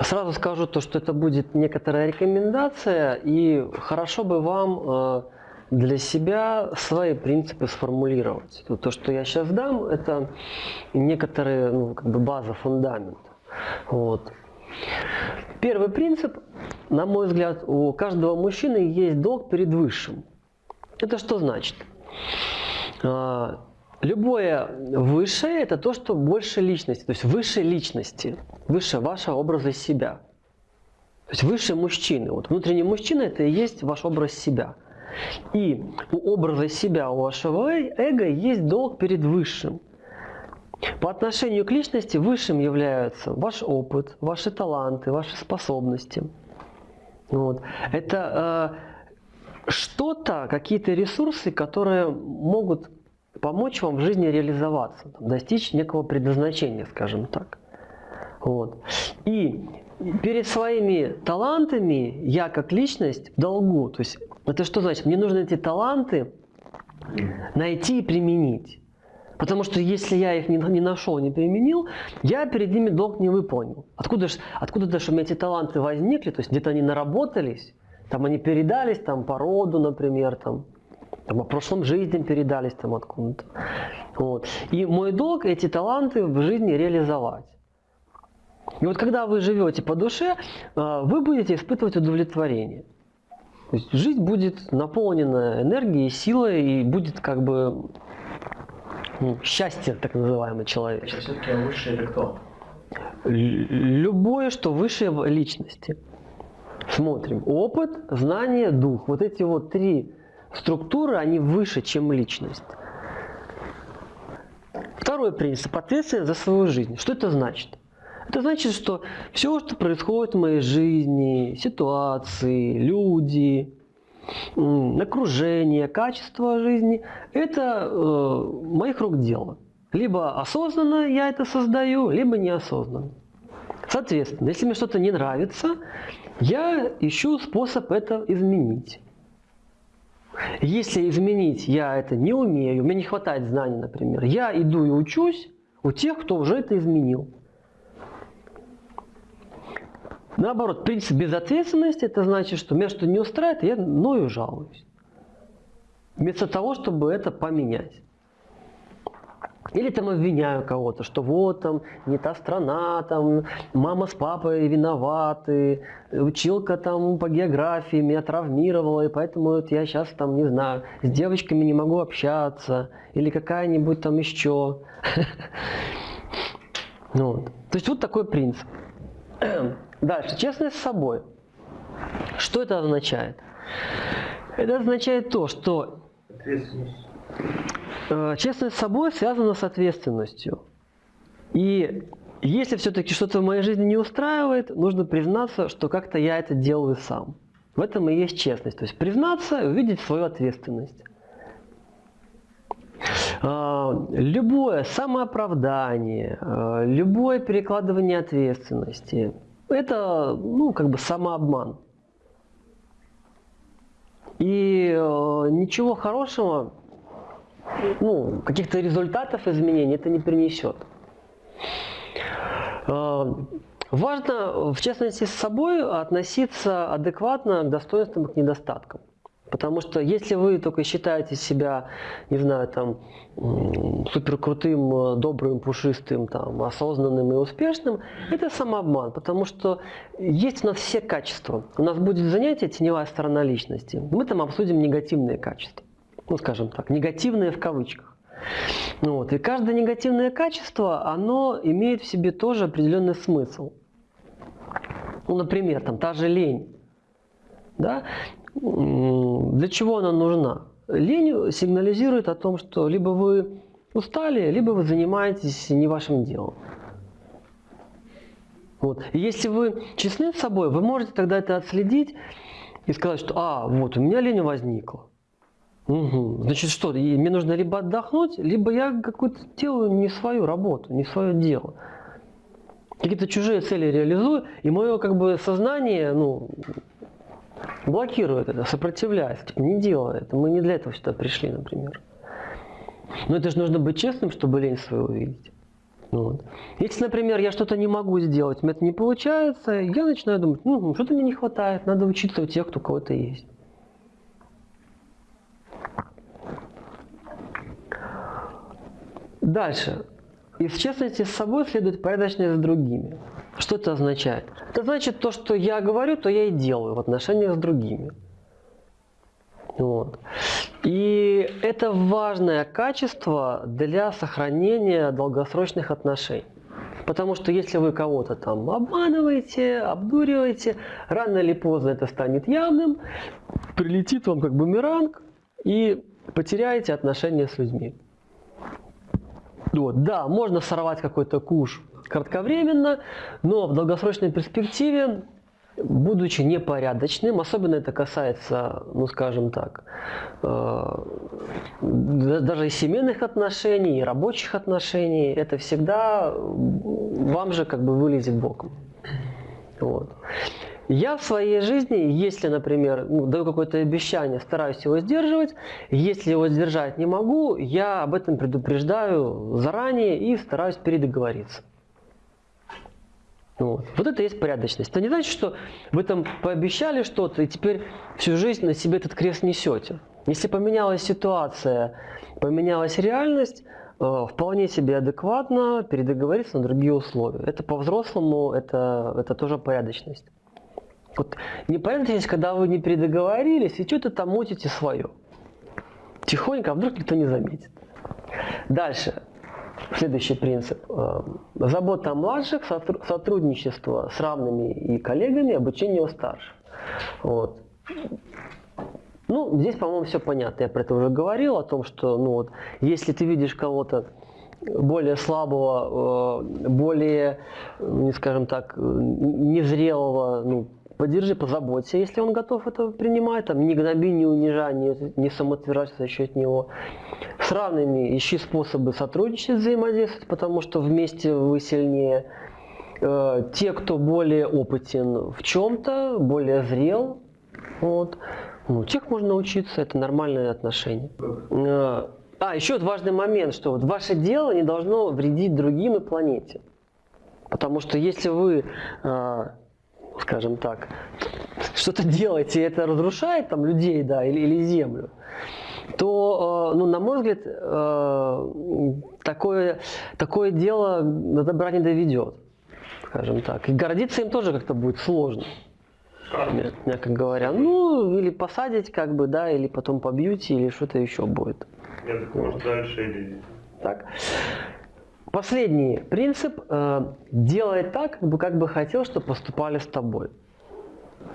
Сразу скажу то, что это будет некоторая рекомендация, и хорошо бы вам э, для себя свои принципы сформулировать. То, что я сейчас дам, это некоторые, ну, как бы база, фундамент. Вот. Первый принцип, на мой взгляд, у каждого мужчины есть долг перед высшим. Это что значит? Любое высшее – это то, что больше личности, то есть выше личности, выше вашего образа себя. То есть выше мужчины. Вот внутренний мужчина – это и есть ваш образ себя. И у образа себя, у вашего эго есть долг перед высшим. По отношению к личности высшим являются ваш опыт, ваши таланты, ваши способности. Вот. Это э, что-то, какие-то ресурсы, которые могут помочь вам в жизни реализоваться, достичь некого предназначения, скажем так. Вот. И перед своими талантами я как личность в долгу. То есть это что значит? Мне нужно эти таланты найти и применить. Потому что если я их не, не нашел, не применил, я перед ними долг не выполнил. Откуда же откуда даже у меня эти таланты возникли? То есть где-то они наработались, там они передались там, по роду, например, там, там, по прошлым жизням передались там откуда-то. Вот. И мой долг эти таланты в жизни реализовать. И вот когда вы живете по душе, а, вы будете испытывать удовлетворение. То есть жизнь будет наполнена энергией, силой и будет как бы ну, счастье, так называемое человеческое. Это все-таки высшее или кто? Любое, что выше личности. Смотрим. Опыт, знание, дух. Вот эти вот три структуры, они выше, чем личность. Второй принцип – ответственность за свою жизнь. Что это значит? Это значит, что все, что происходит в моей жизни, ситуации, люди, окружение, качество жизни, это э, моих рук дело. Либо осознанно я это создаю, либо неосознанно. Соответственно, если мне что-то не нравится, я ищу способ это изменить. Если изменить я это не умею, мне не хватает знаний, например, я иду и учусь у тех, кто уже это изменил. Наоборот, принцип безответственности, это значит, что меня что не устраивает, я ною жалуюсь. Вместо того, чтобы это поменять. Или там обвиняю кого-то, что вот там не та страна, там мама с папой виноваты, училка там по географии меня травмировала, и поэтому вот я сейчас там, не знаю, с девочками не могу общаться, или какая-нибудь там еще. Ну То есть вот такой принцип. Дальше, честность с собой. Что это означает? Это означает то, что э, честность с собой связана с ответственностью. И если все-таки что-то в моей жизни не устраивает, нужно признаться, что как-то я это делаю сам. В этом и есть честность. То есть признаться и увидеть свою ответственность. Э, любое самооправдание, э, любое перекладывание ответственности – это, ну, как бы самообман. И э, ничего хорошего, ну, каких-то результатов изменений это не принесет. Э, важно, в частности, с собой относиться адекватно к достоинствам и к недостаткам. Потому что если вы только считаете себя, не знаю, там, супер крутым, добрым, пушистым, там, осознанным и успешным, это самообман. Потому что есть у нас все качества. У нас будет занятие «Теневая сторона личности». Мы там обсудим негативные качества. Ну, скажем так, негативные в кавычках. Вот. И каждое негативное качество, оно имеет в себе тоже определенный смысл. Ну, например, там, та же лень. Да? Для чего она нужна? Лень сигнализирует о том, что либо вы устали, либо вы занимаетесь не вашим делом. Вот. И если вы честны с собой, вы можете тогда это отследить и сказать, что а, вот у меня лень возникла. Угу. Значит что, мне нужно либо отдохнуть, либо я какую-то делаю не свою работу, не свое дело. Какие-то чужие цели реализую, и мое как бы сознание, ну, блокирует это, сопротивляется, типа, не делай это, мы не для этого сюда пришли, например. Но это же нужно быть честным, чтобы лень свою увидеть. Вот. Если, например, я что-то не могу сделать, у меня это не получается, я начинаю думать, ну, что-то мне не хватает, надо учиться у тех, кто кого-то есть. Дальше. Из честности с собой следует порядочность с другими. Что это означает? Это значит то, что я говорю, то я и делаю в отношениях с другими. Вот. И это важное качество для сохранения долгосрочных отношений. Потому что если вы кого-то там обманываете, обдуриваете, рано или поздно это станет явным, прилетит вам как бумеранг и потеряете отношения с людьми. Вот. Да, можно сорвать какой-то куш кратковременно, но в долгосрочной перспективе, будучи непорядочным, особенно это касается, ну скажем так, э, даже и семейных отношений, и рабочих отношений, это всегда вам же как бы вылезет боком. Вот. Я в своей жизни, если, например, ну, даю какое-то обещание, стараюсь его сдерживать, если его сдержать не могу, я об этом предупреждаю заранее и стараюсь передоговориться. Вот. вот это есть порядочность. Это не значит, что вы там пообещали что-то и теперь всю жизнь на себе этот крест несете. Если поменялась ситуация, поменялась реальность, э, вполне себе адекватно передоговориться на другие условия. Это по-взрослому, это, это тоже порядочность. Вот непорядочность, когда вы не передоговорились и что-то там мутите свое. Тихонько, а вдруг никто не заметит. Дальше. Следующий принцип. Э, забота о младших, сотрудничество с равными и коллегами, обучение у старших. Вот. Ну, здесь, по-моему, все понятно. Я про это уже говорил, о том, что, ну вот, если ты видишь кого-то более слабого, э, более, не скажем так, незрелого, ну, поддержи, позаботься, если он готов это принимать, там, не гноби, не унижай, не, не самоотвержайся за счет него. С равными ищи способы сотрудничать, взаимодействовать, потому что вместе вы сильнее. Э, те, кто более опытен в чем-то, более зрел, вот, ну, тех можно научиться, это нормальные отношения. Э, а, еще вот важный момент, что вот ваше дело не должно вредить другим и планете. Потому что если вы э, скажем так, что-то делаете, и это разрушает там людей, да, или, или землю, то, э, ну, на мой взгляд, э, такое, такое дело до добра не доведет, скажем так. И гордиться им тоже как-то будет сложно. Мягко говоря. Ну, или посадить, как бы, да, или потом побьете, или что-то еще будет. Нет, может, дальше или... Так. Последний принцип э, – делай так, как бы, хотел, чтобы поступали с тобой.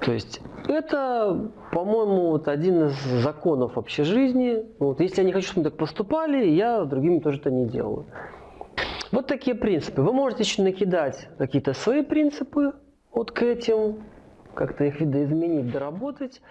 То есть это, по-моему, вот один из законов вообще жизни. Вот, если я не хочу, чтобы так поступали, я другими тоже это не делаю. Вот такие принципы. Вы можете еще накидать какие-то свои принципы вот к этим, как-то их видоизменить, доработать.